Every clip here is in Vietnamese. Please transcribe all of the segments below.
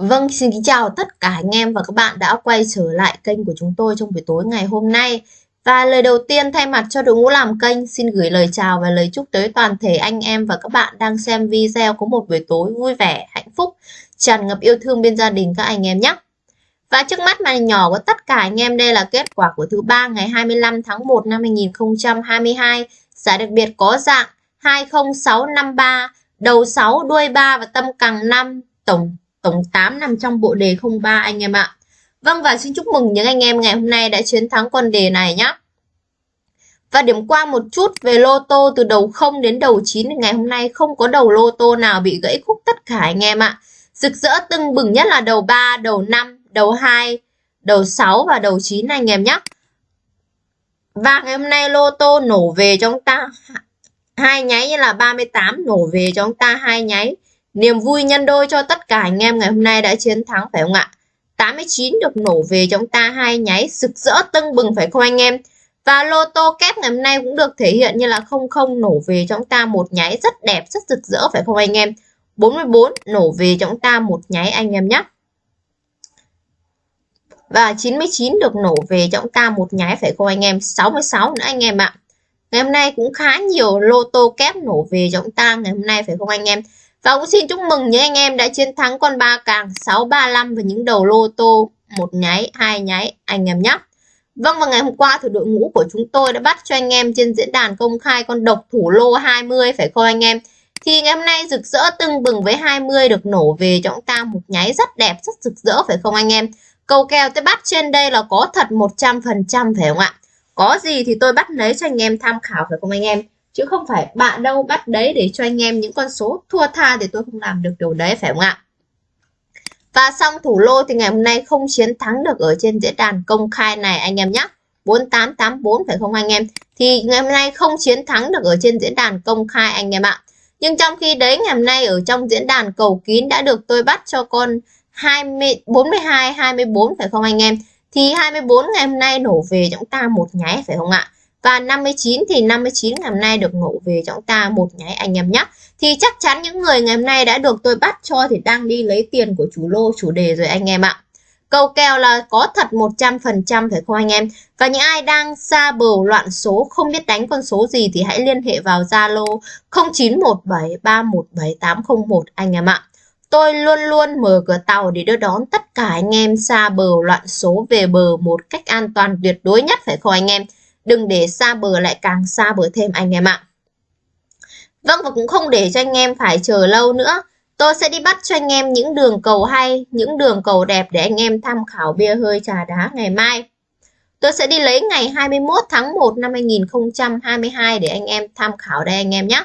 Vâng, xin kính chào tất cả anh em và các bạn đã quay trở lại kênh của chúng tôi trong buổi tối ngày hôm nay. Và lời đầu tiên thay mặt cho đội ngũ làm kênh xin gửi lời chào và lời chúc tới toàn thể anh em và các bạn đang xem video có một buổi tối vui vẻ, hạnh phúc, tràn ngập yêu thương bên gia đình các anh em nhé. Và trước mắt màn nhỏ của tất cả anh em đây là kết quả của thứ ba ngày 25 tháng 1 năm 2022. Giải đặc biệt có dạng 20653, đầu 6, đuôi 3 và tâm càng 5, tổng tổng 8 nằm trong bộ đề 03 anh em ạ. Vâng và xin chúc mừng những anh em ngày hôm nay đã chiến thắng con đề này nhé. Và điểm qua một chút về lô tô từ đầu 0 đến đầu 9 ngày hôm nay không có đầu lô tô nào bị gãy khúc tất cả anh em ạ. Rực rỡ tưng bừng nhất là đầu 3, đầu 5, đầu 2, đầu 6 và đầu 9 anh em nhé. Và ngày hôm nay lô tô nổ về cho chúng ta hai nháy như là 38 nổ về cho chúng ta hai nháy. Niềm vui nhân đôi cho tất cả anh em ngày hôm nay đã chiến thắng phải không ạ? 89 được nổ về chúng ta hai nháy sực rỡ tưng bừng phải không anh em? Và lô tô kép ngày hôm nay cũng được thể hiện như là 00 nổ về chúng ta một nháy rất đẹp, rất rực rỡ phải không anh em? 44 nổ về chúng ta một nháy anh em nhé. Và 99 được nổ về chúng ta một nháy phải không anh em? 66 nữa anh em ạ. Ngày hôm nay cũng khá nhiều lô tô kép nổ về chúng ta ngày hôm nay phải không anh em? Và cũng xin chúc mừng những anh em đã chiến thắng con ba càng 635 và những đầu lô tô một nháy, hai nháy anh em nhé. Vâng và ngày hôm qua thì đội ngũ của chúng tôi đã bắt cho anh em trên diễn đàn công khai con độc thủ lô 20 phải không anh em? Thì ngày hôm nay rực rỡ tưng bừng với 20 được nổ về cho chúng ta một nháy rất đẹp, rất rực rỡ phải không anh em? Cầu kèo tôi bắt trên đây là có thật 100% phải không ạ? Có gì thì tôi bắt lấy cho anh em tham khảo phải không anh em? Chứ không phải bạn đâu, bắt đấy để cho anh em những con số thua tha thì tôi không làm được điều đấy, phải không ạ? Và xong thủ lô thì ngày hôm nay không chiến thắng được ở trên diễn đàn công khai này, anh em nhé 4884 phải không anh em? Thì ngày hôm nay không chiến thắng được ở trên diễn đàn công khai, anh em ạ. Nhưng trong khi đấy, ngày hôm nay ở trong diễn đàn cầu kín đã được tôi bắt cho con 20 42 24 phải không anh em? Thì 24 ngày hôm nay nổ về chúng ta một nháy, phải không ạ? Và 59 thì 59 ngày hôm nay được ngộ về cho chúng ta một nháy anh em nhé. Thì chắc chắn những người ngày hôm nay đã được tôi bắt cho thì đang đi lấy tiền của chủ lô, chủ đề rồi anh em ạ. Cầu kèo là có thật 100% phải không anh em? Và những ai đang xa bờ loạn số, không biết đánh con số gì thì hãy liên hệ vào Zalo 0917317801 anh em ạ. Tôi luôn luôn mở cửa tàu để đưa đón tất cả anh em xa bờ loạn số về bờ một cách an toàn tuyệt đối nhất phải không anh em? Đừng để xa bờ lại càng xa bờ thêm anh em ạ. Vâng và cũng không để cho anh em phải chờ lâu nữa. Tôi sẽ đi bắt cho anh em những đường cầu hay, những đường cầu đẹp để anh em tham khảo bia hơi trà đá ngày mai. Tôi sẽ đi lấy ngày 21 tháng 1 năm 2022 để anh em tham khảo đây anh em nhé.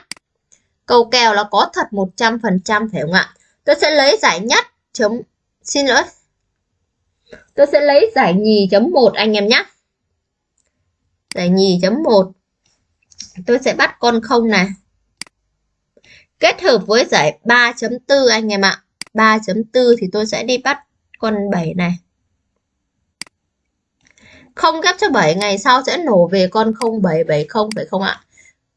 Cầu kèo là có thật 100% phải không ạ? Tôi sẽ lấy giải nhất chấm xin lỗi. Tôi sẽ lấy giải nhì chấm 1 anh em nhé giải nhì chấm 1 tôi sẽ bắt con không này. Kết hợp với giải 3.4 anh em ạ. 3.4 thì tôi sẽ đi bắt con 7 này. Không ghép cho 7 ngày sau sẽ nổ về con 0770 phải không ạ?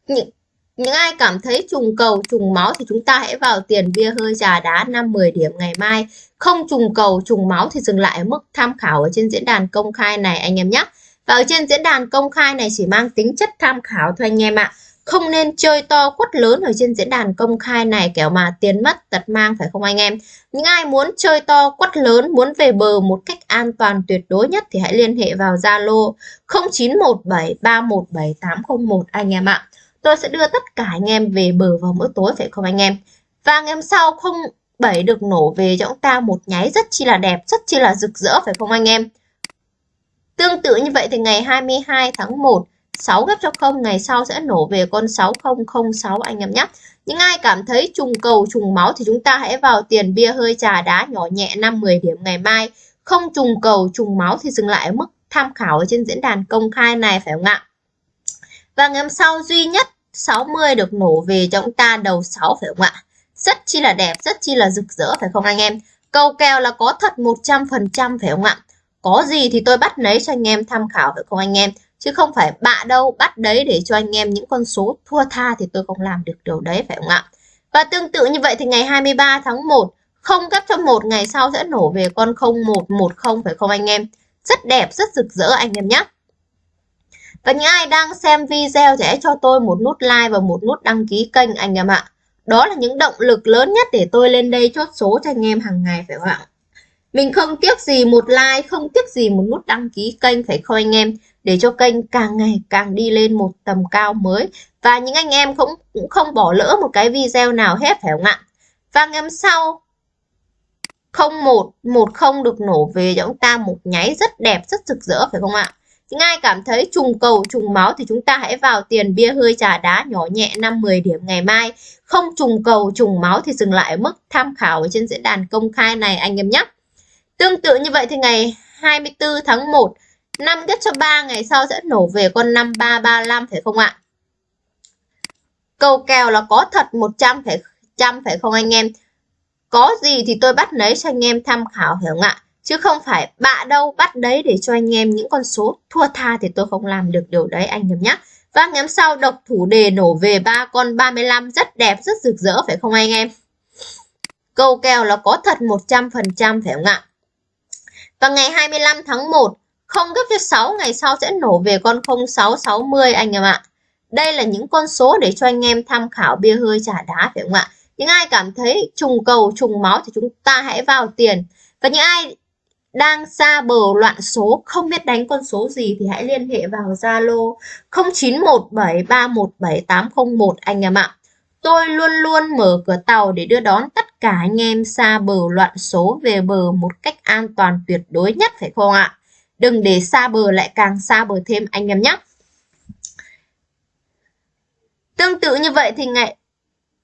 Những, những ai cảm thấy trùng cầu trùng máu thì chúng ta hãy vào tiền bia hơi trà đá 5-10 điểm ngày mai. Không trùng cầu trùng máu thì dừng lại ở mức tham khảo ở trên diễn đàn công khai này anh em nhé và ở trên diễn đàn công khai này chỉ mang tính chất tham khảo thôi anh em ạ. Không nên chơi to quất lớn ở trên diễn đàn công khai này kẻo mà tiền mất tật mang phải không anh em? Những ai muốn chơi to quất lớn, muốn về bờ một cách an toàn tuyệt đối nhất thì hãy liên hệ vào Zalo 0917317801 anh em ạ. Tôi sẽ đưa tất cả anh em về bờ vào mỗi tối phải không anh em? Và ngày hôm sau không bảy được nổ về cho chúng ta một nháy rất chi là đẹp, rất chi là rực rỡ phải không anh em? Tương tự như vậy thì ngày 22 tháng 1, 6 gấp cho 0 ngày sau sẽ nổ về con 6006 anh em nhé. Những ai cảm thấy trùng cầu trùng máu thì chúng ta hãy vào tiền bia hơi trà đá nhỏ nhẹ 5-10 điểm ngày mai. Không trùng cầu trùng máu thì dừng lại ở mức tham khảo ở trên diễn đàn công khai này phải không ạ? Và ngày hôm sau duy nhất 60 được nổ về cho chúng ta đầu 6 phải không ạ? Rất chi là đẹp, rất chi là rực rỡ phải không anh em? Cầu kèo là có thật 100% phải không ạ? Có gì thì tôi bắt lấy cho anh em tham khảo được không anh em chứ không phải bạ đâu bắt đấy để cho anh em những con số thua tha thì tôi không làm được điều đấy phải không ạ và tương tự như vậy thì ngày 23 tháng 1 không cấp cho một ngày sau sẽ nổ về con 0110 phải không anh em? Rất đẹp, rất rực rỡ anh em nhé. Và những ai đang xem video thì hãy cho tôi một nút like và một nút đăng ký kênh anh em ạ. Đó là những động lực lớn nhất để tôi lên đây chốt số cho anh em hàng ngày phải không ạ? Mình không tiếc gì một like, không tiếc gì một nút đăng ký kênh phải không anh em? Để cho kênh càng ngày càng đi lên một tầm cao mới. Và những anh em cũng, cũng không bỏ lỡ một cái video nào hết phải không ạ? Và ngày hôm sau 0110 được nổ về cho chúng ta một nháy rất đẹp, rất rực rỡ phải không ạ? Những ai cảm thấy trùng cầu, trùng máu thì chúng ta hãy vào tiền bia hơi trà đá nhỏ nhẹ 5-10 điểm ngày mai. Không trùng cầu, trùng máu thì dừng lại ở mức tham khảo ở trên diễn đàn công khai này anh em nhé. Tương tự như vậy thì ngày 24 tháng 1, 5 ghép cho 3 ngày sau sẽ nổ về con 5335 phải không ạ? Cầu kèo là có thật 100 phải, trăm phải không anh em? Có gì thì tôi bắt lấy cho anh em tham khảo hiểu không ạ? Chứ không phải bạ đâu bắt đấy để cho anh em những con số thua tha thì tôi không làm được điều đấy anh em nhé. Vâng, Và ngày hôm sau độc thủ đề nổ về ba con 35 rất đẹp, rất rực rỡ phải không anh em? Câu kèo là có thật 100% phải không ạ? Và ngày 25 tháng 1, không gấp cho 6 ngày sau sẽ nổ về con 0660 anh em ạ. Đây là những con số để cho anh em tham khảo bia hơi trả đá phải không ạ? Những ai cảm thấy trùng cầu, trùng máu thì chúng ta hãy vào tiền. Và những ai đang xa bờ loạn số không biết đánh con số gì thì hãy liên hệ vào Zalo 0917317801 anh em ạ. Tôi luôn luôn mở cửa tàu để đưa đón tất cả anh em xa bờ loạn số về bờ một cách an toàn tuyệt đối nhất, phải không ạ? Đừng để xa bờ lại càng xa bờ thêm, anh em nhé. Tương tự như vậy thì ngày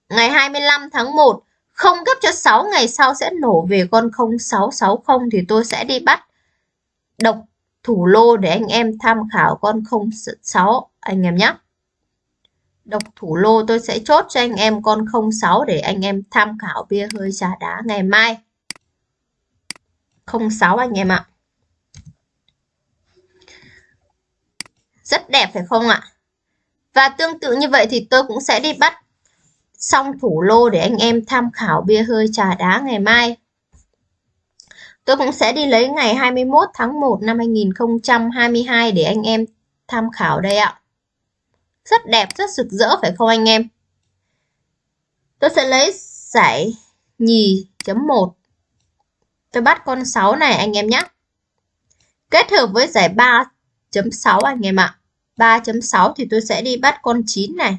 ngày 25 tháng 1 không gấp cho 6 ngày sau sẽ nổ về con 0660 thì tôi sẽ đi bắt độc thủ lô để anh em tham khảo con 06 anh em nhé. Độc thủ lô, tôi sẽ chốt cho anh em con 06 để anh em tham khảo bia hơi trà đá ngày mai. 06 anh em ạ. Rất đẹp phải không ạ? Và tương tự như vậy thì tôi cũng sẽ đi bắt xong thủ lô để anh em tham khảo bia hơi trà đá ngày mai. Tôi cũng sẽ đi lấy ngày 21 tháng 1 năm 2022 để anh em tham khảo đây ạ. Rất đẹp, rất rực rỡ phải không anh em? Tôi sẽ lấy giải nhì chấm 1. Tôi bắt con 6 này anh em nhé. Kết hợp với giải 3.6 anh em ạ. 3.6 thì tôi sẽ đi bắt con 9 này.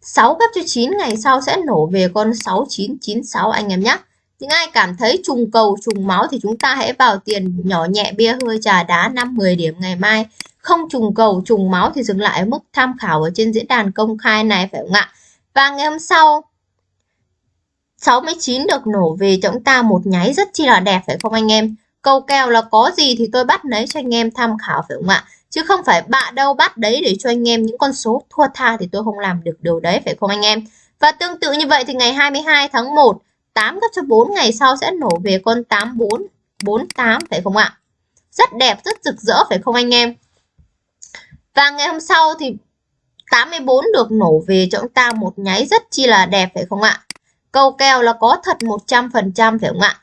6 gấp cho 9 ngày sau sẽ nổ về con 6996 anh em nhé. Những ai cảm thấy trùng cầu, trùng máu thì chúng ta hãy vào tiền nhỏ nhẹ bia hơi trà đá 5-10 điểm ngày mai. Không trùng cầu, trùng máu thì dừng lại ở mức tham khảo ở trên diễn đàn công khai này, phải không ạ? Và ngày hôm sau 69 được nổ về cho chúng ta một nháy rất chi là đẹp, phải không anh em? Câu kèo là có gì thì tôi bắt lấy cho anh em tham khảo, phải không ạ? chứ không phải bạ đâu bắt đấy để cho anh em những con số thua tha thì tôi không làm được điều đấy, phải không anh em và tương tự như vậy thì ngày 22 tháng 1 8 gấp cho 4 ngày sau sẽ nổ về con 84 48 phải không ạ rất đẹp, rất rực rỡ, phải không anh em và ngày hôm sau thì 84 được nổ về cho chúng ta một nháy rất chi là đẹp, phải không ạ câu kèo là có thật 100% phải không ạ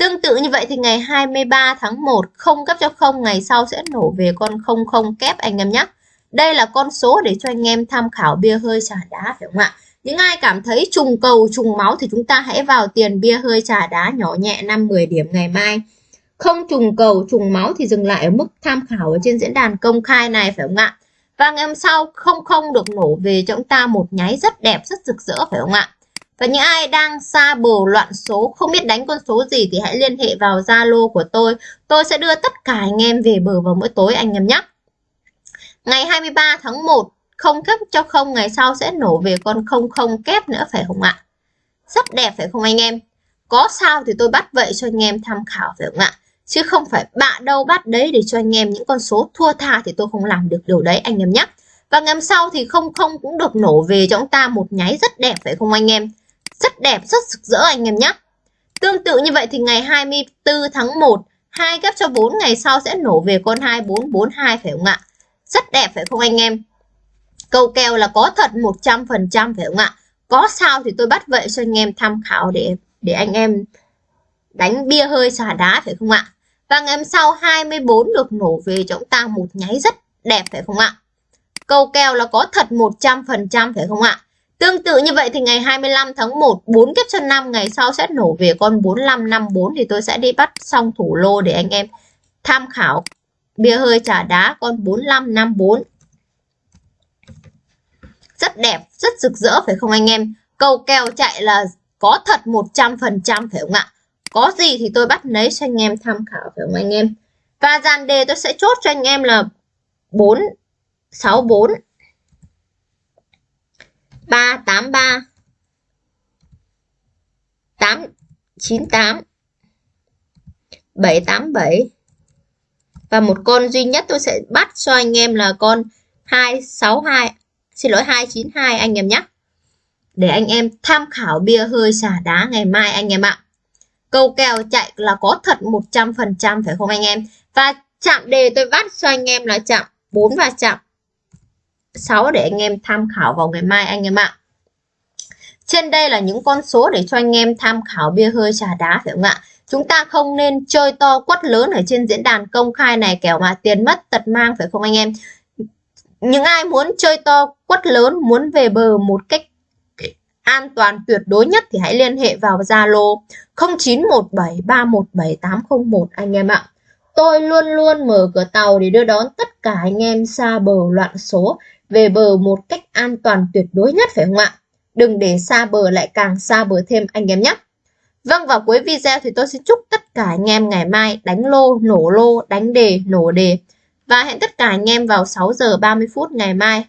Tương tự như vậy thì ngày 23 tháng 1 không cấp cho 0 ngày sau sẽ nổ về con 00 kép, anh em nhé. Đây là con số để cho anh em tham khảo bia hơi trà đá, phải không ạ? Những ai cảm thấy trùng cầu trùng máu thì chúng ta hãy vào tiền bia hơi trà đá nhỏ nhẹ 5-10 điểm ngày mai. Không trùng cầu trùng máu thì dừng lại ở mức tham khảo ở trên diễn đàn công khai này phải không ạ? Và ngày hôm sau không không được nổ về cho chúng ta một nháy rất đẹp rất rực rỡ phải không ạ? Và những ai đang xa bồ loạn số, không biết đánh con số gì thì hãy liên hệ vào Zalo của tôi. Tôi sẽ đưa tất cả anh em về bờ vào mỗi tối anh em nhé. Ngày 23 tháng 1, không kép cho không ngày sau sẽ nổ về con không không kép nữa phải không ạ? Rất đẹp phải không anh em? Có sao thì tôi bắt vậy cho anh em tham khảo phải không ạ? Chứ không phải bạn đâu bắt đấy để cho anh em những con số thua tha thì tôi không làm được điều đấy anh em nhé. Và ngày sau thì không không cũng được nổ về cho chúng ta một nháy rất đẹp phải không anh em? Rất đẹp, rất rực rỡ anh em nhé. Tương tự như vậy thì ngày 24 tháng 1, hai ghép cho 4 ngày sau sẽ nổ về con 2442 phải không ạ? Rất đẹp phải không anh em? Câu kèo là có thật 100% phải không ạ? có sao thì tôi bắt vậy cho anh em tham khảo để để anh em đánh bia hơi xả đá, phải không ạ? Và ngày hôm sau 24 được nổ về cho chúng ta một nháy rất đẹp, phải không ạ? Câu kèo là có thật 100% phải không ạ? Tương tự như vậy thì ngày 25 tháng 1 4 kép chân 5 ngày sau sẽ nổ về con 4554 thì tôi sẽ đi bắt xong thủ lô để anh em tham khảo bia hơi trả đá con 4554 rất đẹp, rất rực rỡ, phải không anh em? Cầu kèo chạy là có thật 100% phải không ạ? Có gì thì tôi bắt lấy cho anh em tham khảo, phải không anh em? Và dàn đề tôi sẽ chốt cho anh em là 4 64 383 898 787 và một con duy nhất tôi sẽ bắt cho anh em là con 262 xin lỗi 292 anh em nhé để anh em tham khảo bia hơi xả đá ngày mai anh em ạ câu kèo chạy là có thật 100% phải không anh em và chạm đề tôi bắt cho anh em là chạm 4 và chạm 6 để anh em tham khảo vào ngày mai anh em ạ. Trên đây là những con số để cho anh em tham khảo bia hơi trà đá, phải không ạ? Chúng ta không nên chơi to quất lớn ở trên diễn đàn công khai này kẻo mà tiền mất tật mang, phải không anh em? Những ai muốn chơi to quất lớn, muốn về bờ một cách an toàn tuyệt đối nhất thì hãy liên hệ vào Zalo 0917317801 anh em ạ. Tôi luôn luôn mở cửa tàu để đưa đón tất cả anh em xa bờ loạn số về bờ một cách an toàn tuyệt đối nhất phải không ạ? Đừng để xa bờ lại càng xa bờ thêm anh em nhé. Vâng vào cuối video thì tôi xin chúc tất cả anh em ngày mai đánh lô, nổ lô, đánh đề, nổ đề. Và hẹn tất cả anh em vào 6 giờ 30 phút ngày mai.